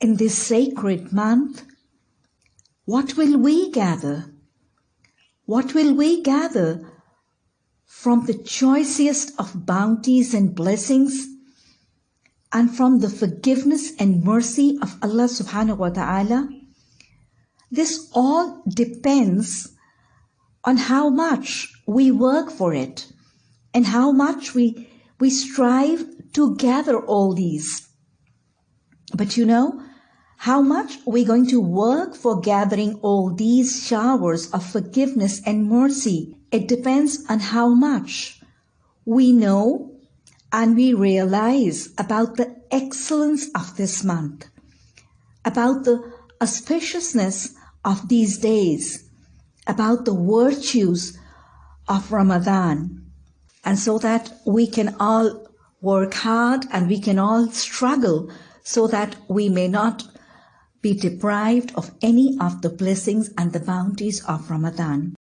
in this sacred month, what will we gather? What will we gather from the choicest of bounties and blessings and from the forgiveness and mercy of Allah subhanahu wa ta'ala? This all depends on how much we work for it and how much we, we strive to gather all these. But you know, how much we're going to work for gathering all these showers of forgiveness and mercy. It depends on how much we know and we realize about the excellence of this month, about the auspiciousness of these days, about the virtues of Ramadan, and so that we can all work hard and we can all struggle so that we may not be deprived of any of the blessings and the bounties of Ramadan.